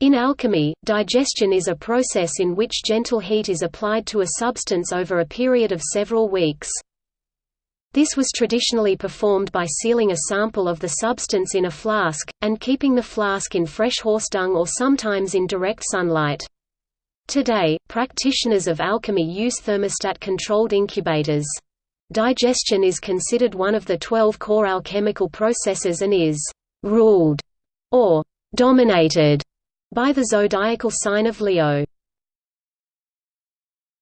In alchemy, digestion is a process in which gentle heat is applied to a substance over a period of several weeks. This was traditionally performed by sealing a sample of the substance in a flask, and keeping the flask in fresh horse dung or sometimes in direct sunlight. Today, practitioners of alchemy use thermostat-controlled incubators. Digestion is considered one of the twelve core alchemical processes and is «ruled» or «dominated» by the zodiacal sign of Leo.